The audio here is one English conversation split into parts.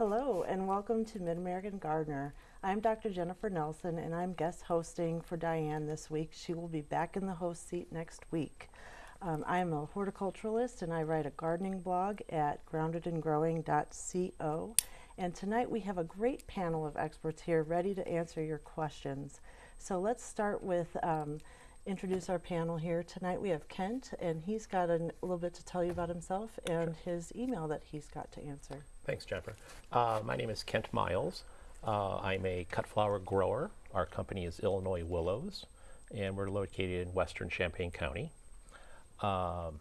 Hello and welcome to Mid-American Gardener. I'm Dr. Jennifer Nelson and I'm guest hosting for Diane this week. She will be back in the host seat next week. Um, I am a horticulturalist and I write a gardening blog at groundedandgrowing.co and tonight we have a great panel of experts here ready to answer your questions. So let's start with um, introduce our panel here. Tonight we have Kent and he's got a little bit to tell you about himself and his email that he's got to answer. Thanks, Jennifer. Uh, my name is Kent Miles. Uh, I'm a cut flower grower. Our company is Illinois Willows, and we're located in western Champaign County. Um,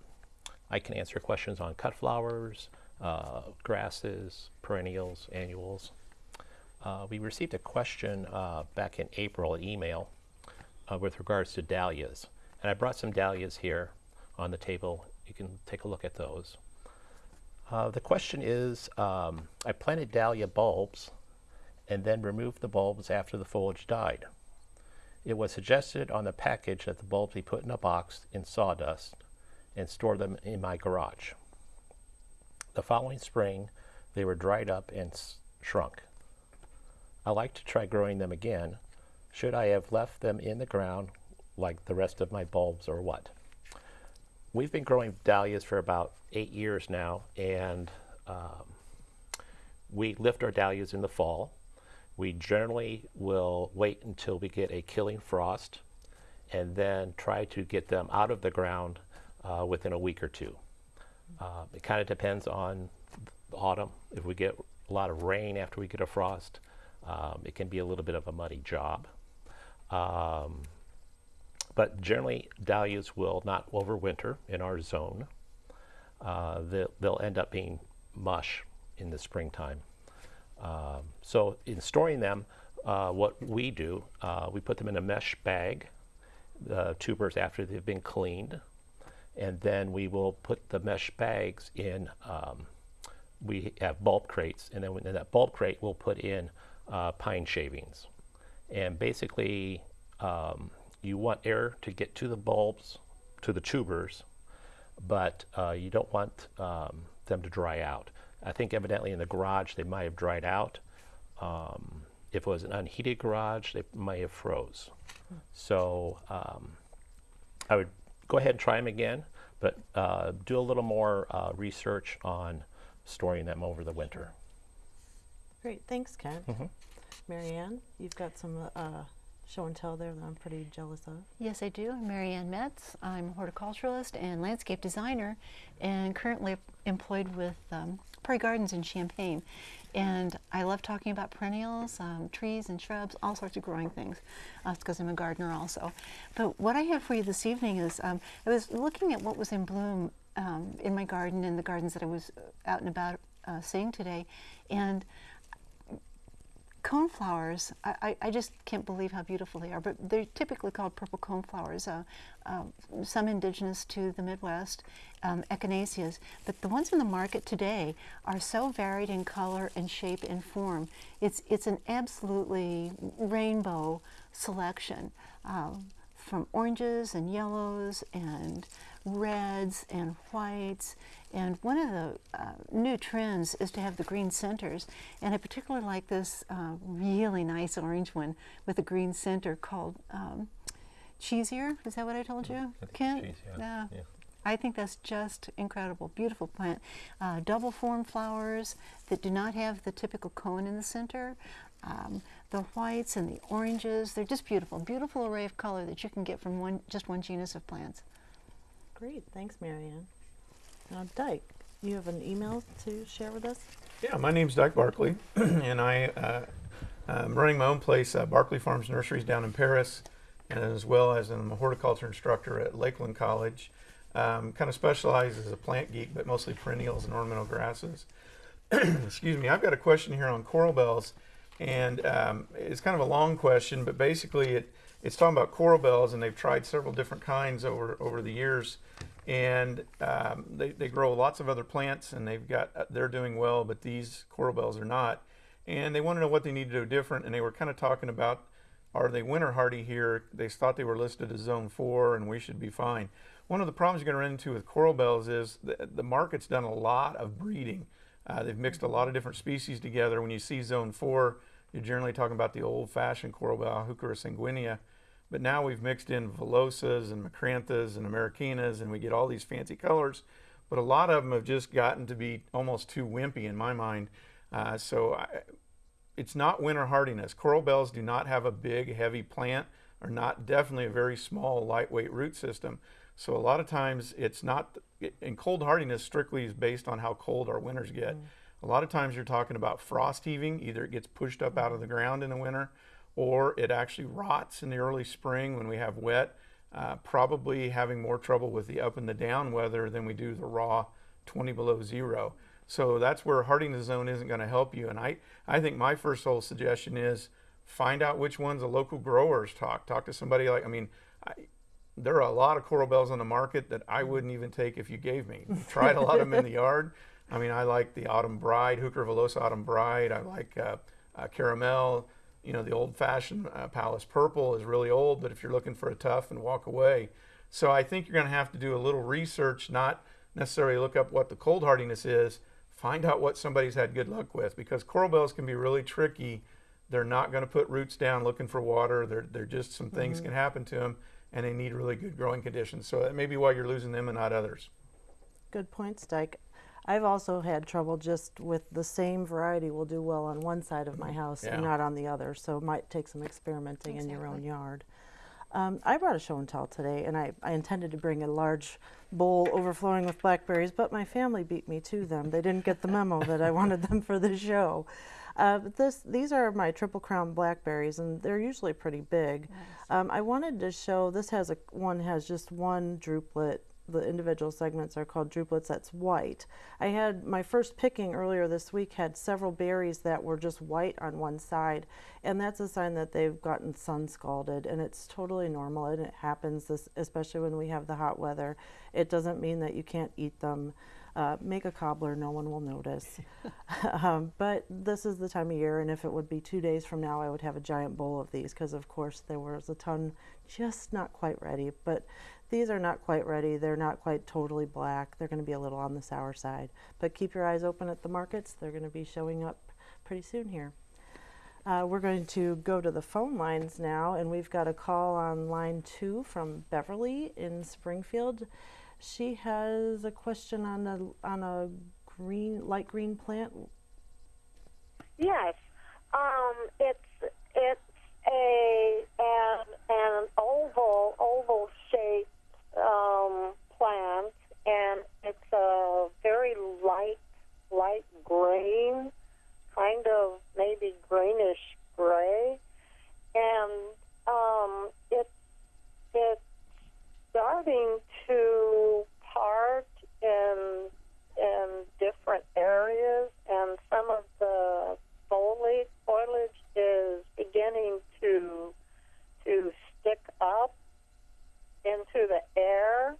I can answer questions on cut flowers, uh, grasses, perennials, annuals. Uh, we received a question uh, back in April, an email, uh, with regards to dahlias. And I brought some dahlias here on the table. You can take a look at those. Uh, the question is, um, I planted dahlia bulbs and then removed the bulbs after the foliage died. It was suggested on the package that the bulbs be put in a box in sawdust and store them in my garage. The following spring, they were dried up and shrunk. I like to try growing them again. Should I have left them in the ground like the rest of my bulbs or what? We've been growing dahlias for about eight years now, and um, we lift our dahlias in the fall. We generally will wait until we get a killing frost and then try to get them out of the ground uh, within a week or two. Uh, it kind of depends on the autumn. If we get a lot of rain after we get a frost, um, it can be a little bit of a muddy job. Um, but generally, dahlias will not overwinter in our zone. Uh, they'll, they'll, end up being mush in the springtime. Um, so in storing them, uh, what we do, uh, we put them in a mesh bag, the tubers after they've been cleaned, and then we will put the mesh bags in, um, we have bulb crates, and then in that bulb crate we'll put in uh, pine shavings. And basically, um, you want air to get to the bulbs, to the tubers, but uh, you don't want um, them to dry out. I think evidently in the garage they might have dried out. Um, if it was an unheated garage, they might have froze. Hmm. So um, I would go ahead and try them again, but uh, do a little more uh, research on storing them over the winter. Great, thanks, Kent. Mm -hmm. Marianne, you've got some uh, show and tell there that I'm pretty jealous of. Yes, I do. I'm Marianne Metz. I'm a horticulturalist and landscape designer and currently employed with um, Prairie Gardens in Champaign. And I love talking about perennials, um, trees and shrubs, all sorts of growing things. That's uh, because I'm a gardener also. But what I have for you this evening is um, I was looking at what was in bloom um, in my garden and the gardens that I was out and about uh, seeing today. And Coneflowers, I, I, just can't believe how beautiful they are, but they're typically called purple coneflowers, uh, uh, some indigenous to the Midwest, um, echinaceas. But the ones in the market today are so varied in color and shape and form. It's, it's an absolutely rainbow selection uh, from oranges and yellows and reds and whites and one of the uh, new trends is to have the green centers. And I particularly like this uh, really nice orange one with a green center called um, Cheesier. Is that what I told you, Kent? Cheese, yeah. yeah. I think that's just incredible. Beautiful plant. Uh, double form flowers that do not have the typical cone in the center. Um, the whites and the oranges, they're just beautiful. Beautiful array of color that you can get from one just one genus of plants. Great. Thanks, Marianne. Uh, Dyke, you have an email to share with us? Yeah, my name's Dyke Barkley, and I, uh, am running my own place, uh, Barkley Farms Nurseries down in Paris, and as well as I'm a horticulture instructor at Lakeland College. Um, kind of specialize as a plant geek, but mostly perennials and ornamental grasses. Excuse me, I've got a question here on coral bells, and um, it's kind of a long question, but basically it, it's talking about coral bells, and they've tried several different kinds over, over the years. And um, they, they grow lots of other plants and they've got uh, they're doing well but these coral bells are not. And they want to know what they need to do different and they were kind of talking about are they winter hardy here? They thought they were listed as zone 4 and we should be fine. One of the problems you're going to run into with coral bells is the, the market's done a lot of breeding. Uh, they've mixed a lot of different species together. When you see zone four, you're generally talking about the old-fashioned coral bell, Heuchera sanguinea. But now we've mixed in Villosas and Micranthas and Americanas, and we get all these fancy colors. But a lot of them have just gotten to be almost too wimpy in my mind. Uh, so I, it's not winter hardiness. Coral bells do not have a big, heavy plant, or not definitely a very small, lightweight root system. So a lot of times it's not, and cold hardiness strictly is based on how cold our winters get. A lot of times you're talking about frost heaving, either it gets pushed up out of the ground in the winter, or it actually rots in the early spring when we have wet. Uh, probably having more trouble with the up and the down weather than we do the raw 20 below zero. So that's where hardiness zone isn't going to help you. And I, I think my first whole suggestion is find out which ones the local growers talk. Talk to somebody like, I mean, I, there are a lot of coral bells on the market that I wouldn't even take if you gave me. Tried a lot of them in the yard. I mean, I like the Autumn Bride, Heuchera villosa Autumn Bride. I like uh, uh, Caramel. You know, the old-fashioned uh, Palace Purple is really old, but if you're looking for a tough and walk away. So I think you're going to have to do a little research, not necessarily look up what the cold hardiness is, find out what somebody's had good luck with because coral bells can be really tricky. They're not going to put roots down looking for water. They're, they're just some things Mm-hmm. can happen to them and they need really good growing conditions. So that may be why you're losing them and not others. Good point, Dyke. I've also had trouble just with the same variety will do well on one side of my house and not on the other, so it might take some experimenting in your own yard. Um, I brought a show and tell today, and I, I intended to bring a large bowl overflowing with blackberries, but my family beat me to them. They didn't get the memo that I wanted them for the show. Uh, but this, these are my triple crown blackberries, and they're usually pretty big. Um, I wanted to show this has a one has just one drupelet. The individual segments are called drupelets. That's white. I had my first picking earlier this week had several berries that were just white on one side, and that's a sign that they've gotten sun scalded, and it's totally normal and it happens. This, especially when we have the hot weather. It doesn't mean that you can't eat them. Uh, make a cobbler, no one will notice. um, but this is the time of year, and if it would be two days from now, I would have a giant bowl of these because, of course, there was a ton just not quite ready. But these are not quite ready. They're not quite totally black. They're going to be a little on the sour side. But keep your eyes open at the markets. They're going to be showing up pretty soon here. Uh, we're going to go to the phone lines now, and we've got a call on line two from Beverly in Springfield. She has a question on a on a green light green plant. Yes, um, it's it's a an an oval oval shaped um, plant, and it's a very light light green, kind of maybe greenish gray, and um, it's it's starting to part in in different areas, and some of the foliage foliage is beginning to to stick up into the air.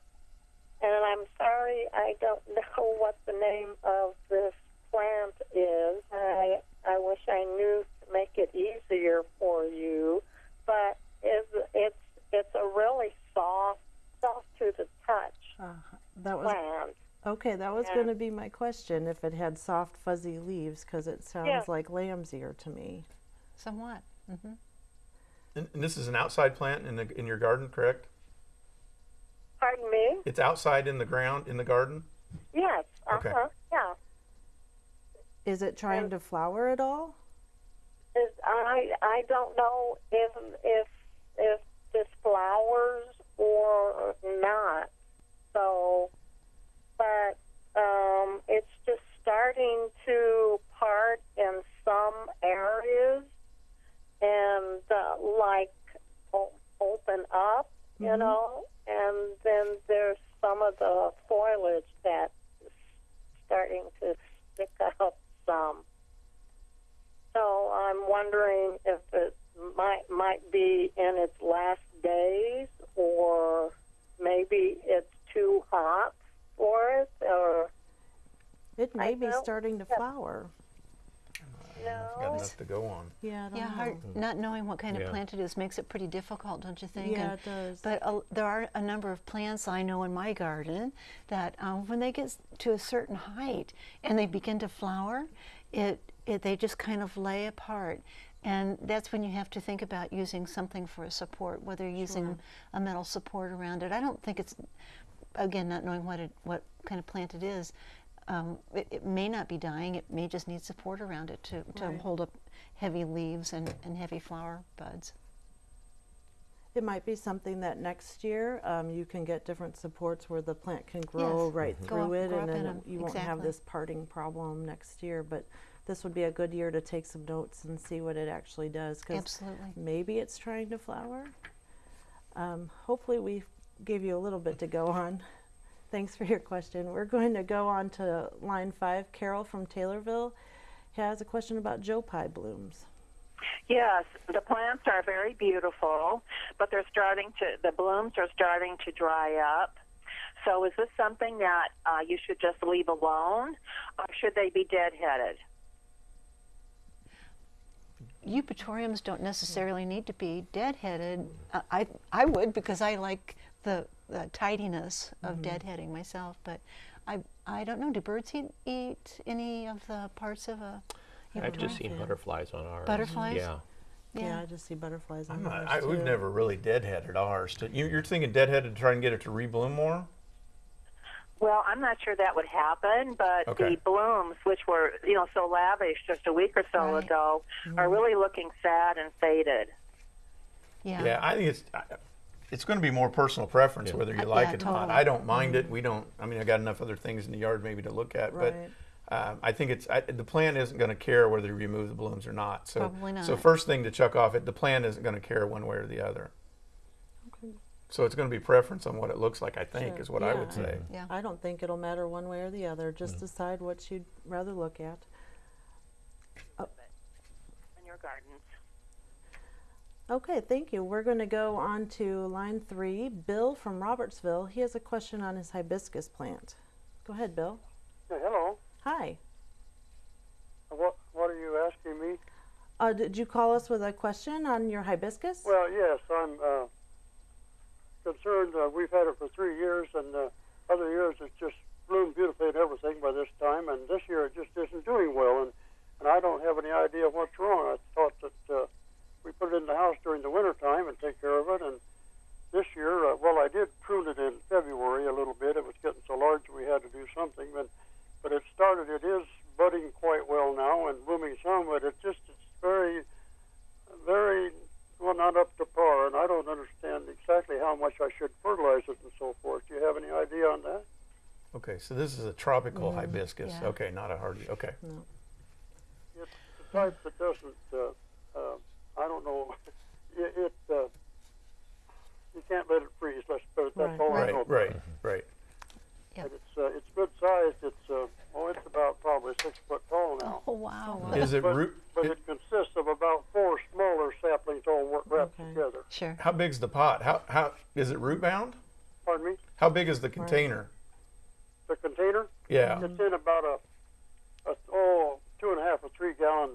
And I'm sorry, I don't know what the name of this plant is. I I wish I knew to make it easier for you, but it's it's it's a really soft soft to the touch Uh, that was plant. okay. That was Yeah. going to be my question. If it had soft fuzzy leaves, because it sounds Yeah. like lamb's ear to me. Somewhat. Mm -hmm. And, and this is an outside plant in, the, in your garden, correct? Pardon me? It's outside in the ground in the garden? Yes. Uh Okay. Yeah. Is it trying Um, to flower at all? Is, I I don't know if if if this flowers or not. So, but um, it's just starting to part in some areas and uh, like o- open up, you Mhm. know, and then there's some of the foliage that's starting to stick up some. So I'm wondering if it might might be in its last days, or maybe it's too hot for it, or It may I be don't- starting to yeah. flower. no, Got enough to go on. Yeah, don't Yeah, know. hard, not knowing what kind of plant it is makes it pretty difficult, don't you think? Yeah, And- it does. But uh, there are a number of plants I know in my garden that um, when they get to a certain height and they begin to flower, it, it they just kind of lay apart. And that's when you have to think about using something for a support, whether you're using a metal support around it. I don't think it's, again, not knowing what it, what kind of plant it is, um, it, it may not be dying. It may just need support around it to, to Right. hold up heavy leaves and, and heavy flower buds. It might be something that next year um, you can get different supports where the plant can grow Yes. right Go through up- it, and up in then 'em. you won't have this parting problem next year. But this would be a good year to take some notes and see what it actually does. 'cause Absolutely. maybe it's trying to flower. Um, hopefully, we gave you a little bit to go on. Thanks for your question. We're going to go on to line five. Carol from Taylorville has a question about Joe Pye blooms. Yes, the plants are very beautiful, but they're starting to, the blooms are starting to dry up. So is this something that uh, you should just leave alone, or should they be deadheaded? Eupatoriums don't necessarily need to be deadheaded. Uh, I, I would because I like the, the tidiness of mm-hmm. deadheading myself, but I, I don't know. Do birds eat, eat any of the parts of a I've just eupatorium? seen butterflies on ours. Butterflies? Yeah. Yeah, I just see butterflies on I'm not, ours, I, we've never really deadheaded ours. You, you're thinking deadheaded to try and get it to rebloom more? Well, I'm not sure that would happen, but Okay. the blooms, which were you know so lavish just a week or so Right. ago, are mm-hmm. really looking sad and faded. Yeah. Yeah, I think it's I- it's going to be more personal preference Yeah. whether you like yeah, it or not. I don't mind it. We don't. I mean, I got enough other things in the yard maybe to look at, Right. but um, I think it's I, the plant isn't going to care whether you remove the blooms or not. So, Probably so first thing to chuck off it, the plant isn't going to care one way or the other. Okay. So it's going to be preference on what it looks like. I think Sure. is what I would Yeah. say. Yeah. I don't think it'll matter one way or the other. Just Mm. decide what you'd rather look at. In your gardens. Okay, thank you. We're going to go on to line three. Bill from Robertsville. He has a question on his hibiscus plant. Go ahead, Bill. hello. Hi. What What are you asking me? Uh, did you call us with a question on your hibiscus? Well, yes, I'm uh, concerned. Uh, we've had it for three years, and uh, other years it's just bloomed beautifully and everything by this time, and this year it just isn't doing well, and and I don't have any idea what's wrong. I thought that uh, we put it in the house during the winter time and take care of it, and this year, uh, well, I did prune it in February a little bit. It was getting so large we had to do something, but but it started. It is budding quite well now and blooming some, but it just it's very very well not up to par, and I don't understand exactly how much I should fertilize it and so forth. Do you have any idea on that? Okay, so this is a tropical hibiscus. yeah. Okay, not a hardy. Okay. It's the type that doesn't. Uh, uh, I don't know. It. it uh, you can't let it freeze. Let's put it. That's Right. all I Right, know. right, right. Yeah. But it's uh, it's good sized. It's uh, oh, it's about probably six foot tall now. Oh, wow. Is it But, root? but it- it consists of about four smaller saplings all wor- wrapped Okay. together. Sure. how big's the pot? How how is it root bound? Pardon me. How big is the container? The container. Yeah. It's in about a, a oh two and a half or three gallon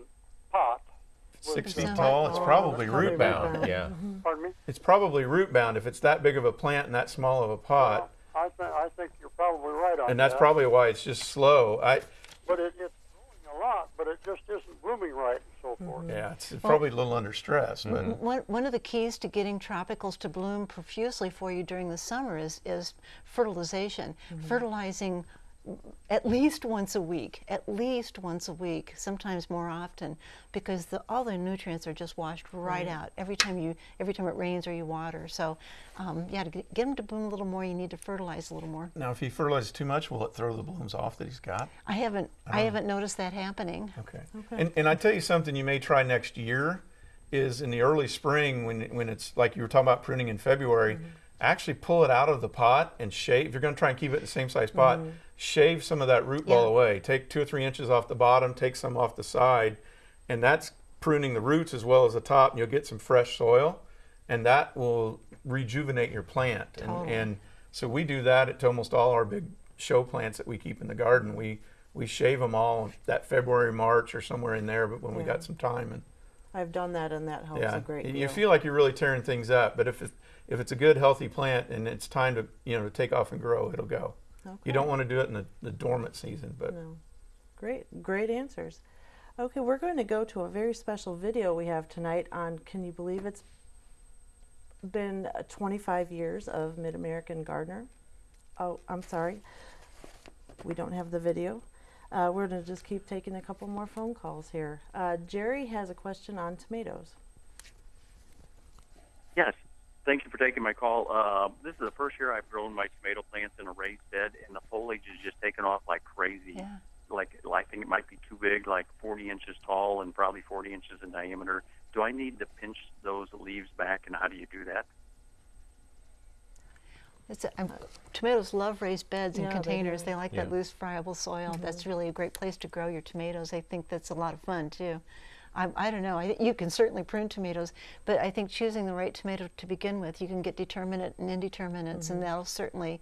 pot. Six feet like- tall. It's probably probably root root bound. bound. Yeah. Mm-hmm. Pardon me. It's probably root bound if it's that big of a plant and that small of a pot. Uh, I think I think you're probably right on And that's that. probably why it's just slow. I But it, it's growing a lot, but it just isn't blooming right and so forth. Mm-hmm. yeah, it's probably a little under stress, but One, one of the keys to getting tropicals to bloom profusely for you during the summer is, is fertilization. Mm-hmm. Fertilizing at least once a week, at least once a week, sometimes more often, because the, all the nutrients are just washed right out every time you every time it rains or you water. So, um, yeah, to get, get them to bloom a little more, you need to fertilize a little more. now if he fertilizes too much, will it throw the blooms off that he's got? I haven't I haven't noticed that happening. Okay. And, and I tell you something you may try next year is in the early spring when, when it's like you were talking about pruning in February, actually pull it out of the pot and shave. If you're going to try and keep it in the same size pot, mm-hmm. shave some of that root ball away. Take two or three inches off the bottom, take some off the side, and that's pruning the roots as well as the top, and you'll get some fresh soil, and that will rejuvenate your plant. And, Totally. and so we do that to almost all our big show plants that we keep in the garden. We we shave them all that February, March, or somewhere in there. But when we got some time, and I've done that and that helps yeah, a great deal. you feel like you're really tearing things up. But if it, if it's a good, healthy plant and it's time to you know to take off and grow, it'll go. Okay. You don't want to do it in the, the dormant season, but No. Great, great answers. Okay, we're going to go to a very special video we have tonight on, can you believe it's been uh, 25 years of Mid American Gardener? Oh, I'm sorry. We don't have the video. Uh, we're going to just keep taking a couple more phone calls here. Uh, Jerry has a question on tomatoes. Yes. Thank you for taking my call. Uh, this is the first year I've grown my tomato plants in a raised bed, and the foliage is just taking off like crazy. Yeah. Like I think it might be too big, like 40 inches tall and probably 40 inches in diameter. Do I need to pinch those leaves back, and how do you do that? It's a, um, tomatoes love raised beds and Yeah, containers. do. They, like Yeah. that loose, friable soil. Mm-hmm. That's really a great place to grow your tomatoes. I think that's a lot of fun too. I, I don't know. I, you can certainly prune tomatoes, but I think choosing the right tomato to begin with, you can get determinate and indeterminates, and mm-hmm. that'll certainly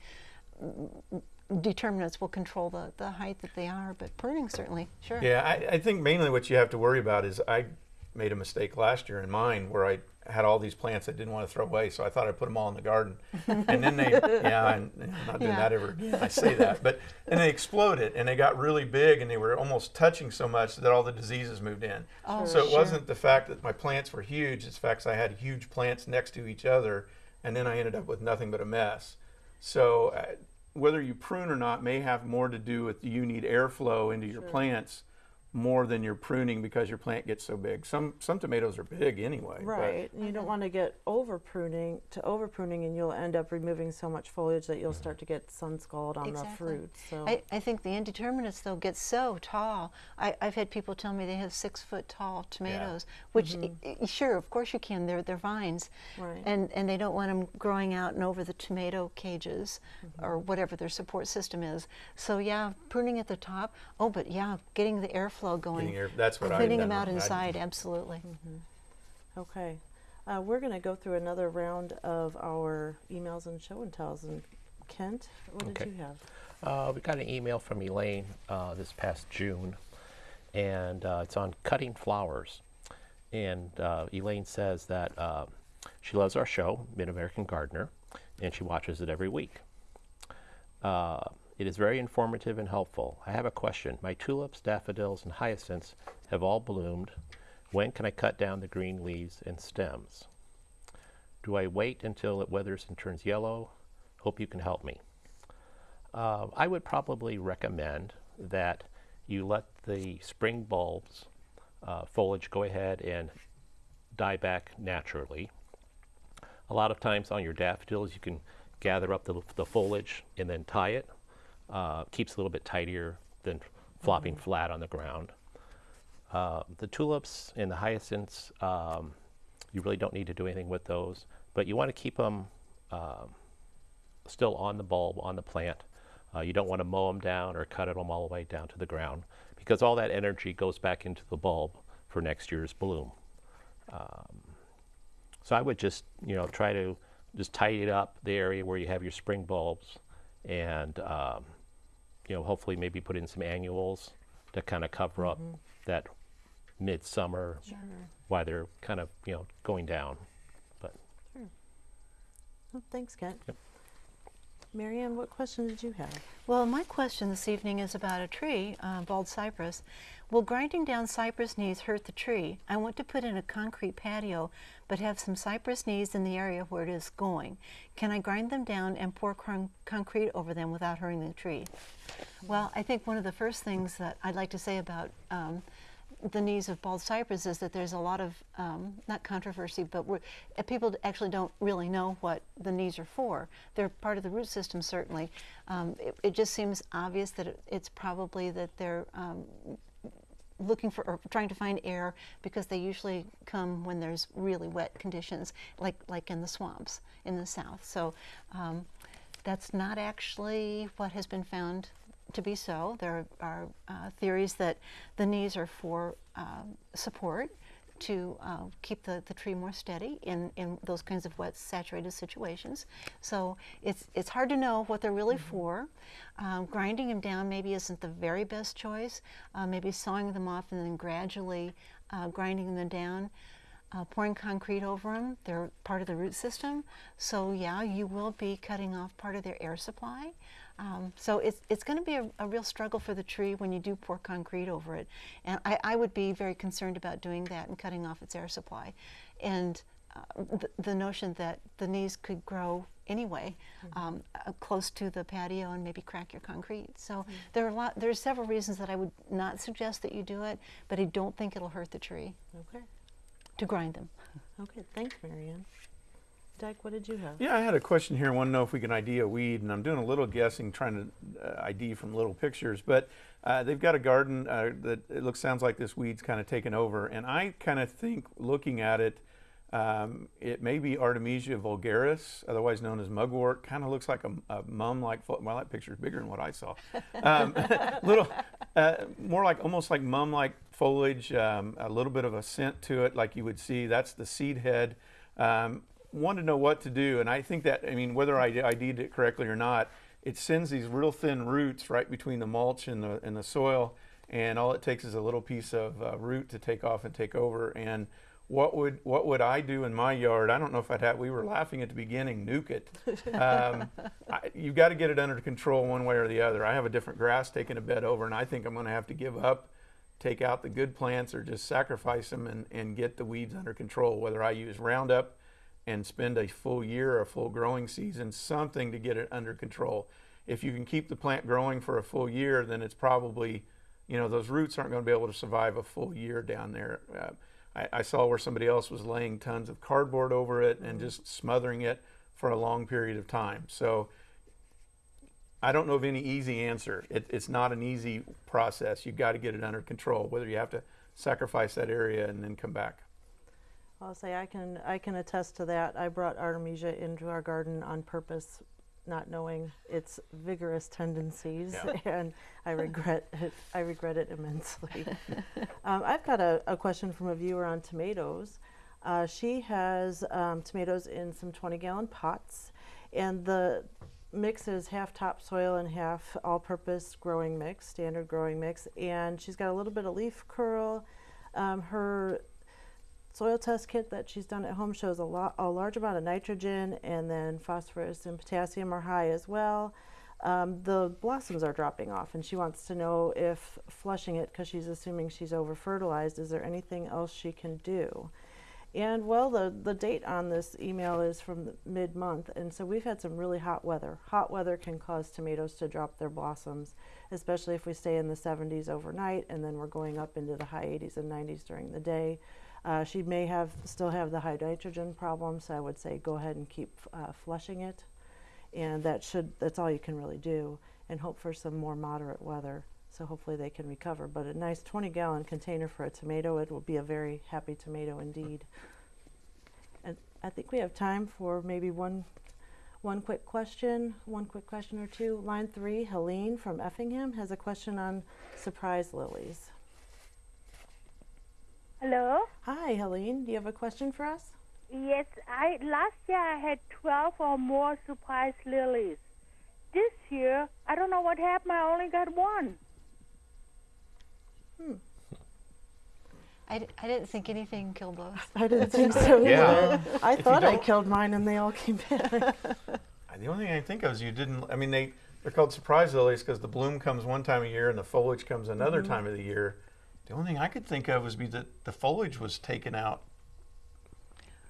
mm, determinates will control the, the height that they are. But pruning certainly, sure. Yeah, I, I think mainly what you have to worry about is I made a mistake last year in mine where I had all these plants I didn't want to throw away, so I thought I'd put them all in the garden, and then they, yeah, I'm, I'm not doing Yeah. that ever again. I say that, but and they exploded and they got really big and they were almost touching so much that all the diseases moved in. Oh, so it sure. wasn't the fact that my plants were huge; it's the fact I had huge plants next to each other, and then I ended up with nothing but a mess. So uh, whether you prune or not may have more to do with you need airflow into your plants more than you're pruning because your plant gets so big. Some some tomatoes are big anyway. but- Right. You don't want to get over pruning to over pruning, and you'll end up removing so much foliage that you'll start to get sun scald on the Exactly. fruit. So I, I think the indeterminates though get so tall. I, I've had people tell me they have six foot tall tomatoes, which mm-hmm. i- i- sure, of course you can. They're they're vines, Right. and and they don't want them growing out and over the tomato cages mm-hmm. or whatever their support system is. So yeah, pruning at the top. Oh, but yeah, getting the airflow going. Getting air- that's what I've Cleaning done. them out I- inside, absolutely. Okay. Uh, we're going to go through another round of our emails and show and tells. And Kent, what Okay. did you have? Uh, we got an email from Elaine uh, this past June, and uh, it's on cutting flowers. And uh, Elaine says that uh, she loves our show, Mid American Gardener, and she watches it every week. Uh, it is very informative and helpful. I have a question. My tulips, daffodils, and hyacinths have all bloomed. When can I cut down the green leaves and stems? Do I wait until it withers and turns yellow? Hope you can help me. Uh, I would probably recommend that you let the spring bulbs uh, foliage go ahead and die back naturally. A lot of times on your daffodils, you can gather up the, the foliage and then tie it. Uh, keeps a little bit tidier than flopping flat on the ground. Uh, the tulips and the hyacinths, um, you really don't need to do anything with those, but you want to keep them um, still on the bulb, on the plant. Uh, you don't want to mow them down or cut them all the way down to the ground because all that energy goes back into the bulb for next year's bloom. Um, so I would just, you know, try to just tidy up the area where you have your spring bulbs and, um, you know, hopefully maybe put in some annuals to kind of cover up that midsummer while they're kind of, you know, going down. But Oh, thanks, Kent. Marianne, what question did you have? Well, my question this evening is about a tree, uh, bald cypress. Will grinding down cypress knees hurt the tree? I want to put in a concrete patio, but have some cypress knees in the area where it is going. Can I grind them down and pour con- concrete over them without hurting the tree? Well, I think one of the first things that I'd like to say about um, the knees of bald cypress is that there's a lot of um, not controversy, but uh, people actually don't really know what the knees are for. They're part of the root system, certainly. Um, it, it just seems obvious that it, it's probably that they're um, looking for or trying to find air because they usually come when there's really wet conditions, like like in the swamps in the south. So um, that's not actually what has been found to be so. There are uh, theories that the knees are for um, support. To uh, keep the, the tree more steady in, in those kinds of wet, saturated situations. So it's, it's hard to know what they're really for. Um, grinding them down maybe isn't the very best choice. Uh, maybe sawing them off and then gradually uh, grinding them down. Uh, pouring concrete over them, they're part of the root system. So yeah, you will be cutting off part of their air supply. Um, so it's, it's going to be a, a real struggle for the tree when you do pour concrete over it. And I, I would be very concerned about doing that and cutting off its air supply. And uh, the, the notion that the knees could grow anyway um, uh, close to the patio and maybe crack your concrete. So there are a lot, there's several reasons that I would not suggest that you do it, but I don't think it'll hurt the tree Okay. to grind them. Okay. Thanks, Marianne. Doug, what did you have? Yeah, I had a question here. I want to know if we can ID a weed, and I'm doing a little guessing, trying to uh, ID from little pictures. But uh, they've got a garden uh, that it looks sounds like this weed's kind of taken over, and I kind of think, looking at it, um, it may be Artemisia vulgaris, otherwise known as mugwort. Kind of looks like a, a mum-like. Well, that picture's bigger than what I saw. Um, little, uh, more like almost like mum-like foliage. Um, a little bit of a scent to it, like you would see. That's the seed head. Um, wanted to know what to do, and I think that I mean whether I ID'd it correctly or not, it sends these real thin roots right between the mulch and the and the soil, and all it takes is a little piece of uh, root to take off and take over. And what would what would I do in my yard? I don't know if I'd have. We were laughing at the beginning. Nuke it. Um, I, you got to get it under control one way or the other. I have a different grass taking a bed over, and I think I'm going to have to give up take out the good plants or just sacrifice them and, and get the weeds under control. Whether I use Roundup and spend a full year, a full growing season, something to get it under control. If you can keep the plant growing for a full year, then it's probably, you know, those roots aren't going to be able to survive a full year down there. Uh, I, I saw where somebody else was laying tons of cardboard over it and just smothering it for a long period of time. So I don't know of any easy answer. It, it's not an easy process. You've got to get it under control, whether you have to sacrifice that area and then come back. I'll say I can I can attest to that. I brought Artemisia into our garden on purpose, not knowing its vigorous tendencies, Yeah. and I regret it. I regret it immensely. um, I've got a, a question from a viewer on tomatoes. Uh, she has um, tomatoes in some 20 gallon pots, and the mix is half topsoil and half all purpose growing mix, standard growing mix. And she's got a little bit of leaf curl. Um, her soil test kit that she's done at home shows a, lot, a large amount of nitrogen and then phosphorus and potassium are high as well. Um, the blossoms are dropping off and she wants to know if flushing it because she's assuming she's over fertilized is there anything else she can do? And well the, the date on this email is from mid month and so we've had some really hot weather. Hot weather can cause tomatoes to drop their blossoms especially if we stay in the 70s overnight and then we're going up into the high 80s and 90s during the day uh, she may have still have the high nitrogen problem, so I would say go ahead and keep uh, flushing it, and that should that's all you can really do, and hope for some more moderate weather. So hopefully they can recover. But a nice 20 gallon container for a tomato, it will be a very happy tomato indeed. And I think we have time for maybe one one quick question, one quick question or two. Line three, Helene from Effingham has a question on surprise lilies. Hello. Hi, Helene. Do you have a question for us? Yes, I last year I had twelve or more surprise lilies. This year, I don't know what happened. I only got one. Hmm. I, d- I didn't think anything killed those. I didn't think so Yeah. either. I If thought I killed mine and they all came back. The only thing I think of is you didn't. I mean, they they're called surprise lilies because the bloom comes one time a year and the foliage comes another mm-hmm. time of the year. The only thing I could think of was be that the foliage was taken out.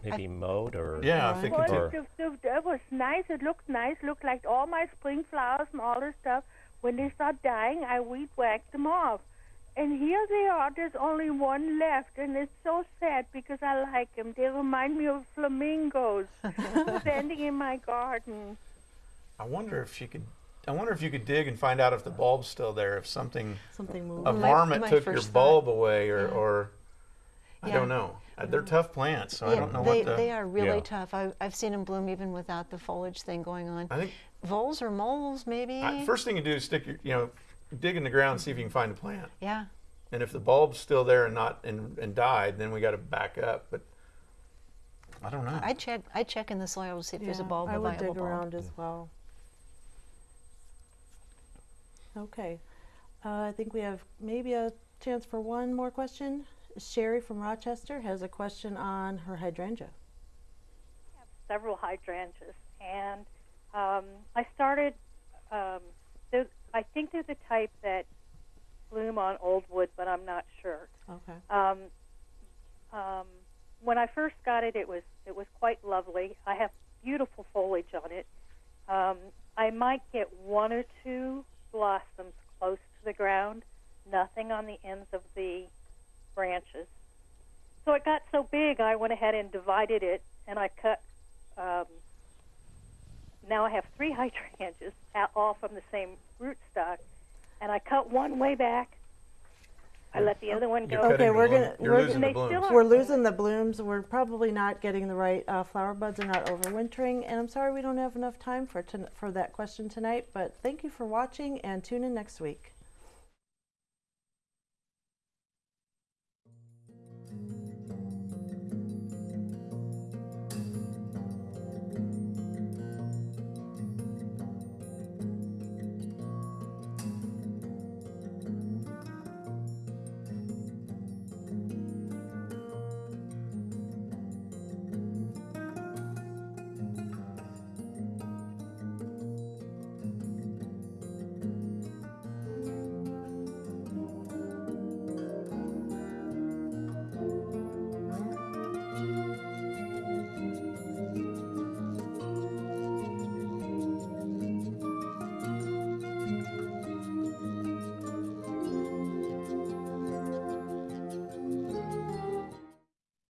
Maybe mowed or Yeah, if it Well, could. Or- it, it, it was nice. It looked nice. Looked like all my spring flowers and all this stuff. When they start dying, I weed whack them off. And here they are. There's only one left, and it's so sad because I like them. They remind me of flamingos standing in my garden. I wonder if you could. I wonder if you could dig and find out if the bulb's still there. If something Something moved. a My- varmint my took your first thought. bulb away, or, Yeah. or I Yeah. don't know. Uh, They're tough plants, so I don't know they, what the. they are really Yeah. tough. I, I've seen them bloom even without the foliage thing going on. I think Voles or moles, maybe? I, first thing you do is stick your, you know, dig in the ground and see if you can find a plant. yeah. And if the bulb's still there and not and, and died, then we got to back up. But I don't know. I check. I check in the soil to see if there's a bulb, I a would viable dig bulb. around as well. Okay, uh, I think we have maybe a chance for one more question. Sherry from Rochester has a question on her hydrangea. I have several hydrangeas, and um, I started. Um, I think they're the type that bloom on old wood, but I'm not sure. Okay. Um, um, when I first got it, it was it was quite lovely. I have beautiful foliage on it. Um, I might get one or two blossoms close to the ground, nothing on the ends of the branches. So it got so big, I went ahead and divided it, and I cut. Um, now I have three hydrangeas, all from the same rootstock, and I cut one way back. I let the other one You're go. Okay, we're gonna- we're losing gonna- the blooms. We're losing the blooms. We're probably not getting the right uh, flower buds are not overwintering, and I'm sorry we don't have enough time for for that question tonight. But thank you for watching, and tune in next week.